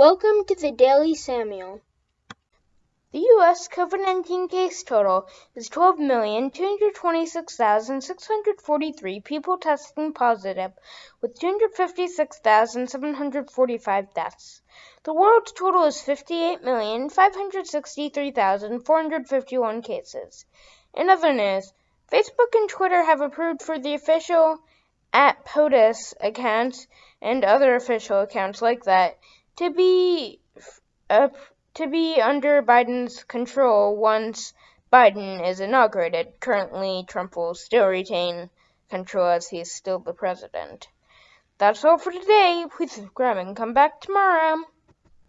Welcome to the Daily Samuel. The U.S. COVID 19 case total is 12,226,643 people testing positive, with 256,745 deaths. The world's total is 58,563,451 cases. In other news, Facebook and Twitter have approved for the official at POTUS accounts and other official accounts like that to be to be under Biden's control once Biden is inaugurated. Currently, Trump will still retain control as he's still the president. That's all for today. Please subscribe and come back tomorrow.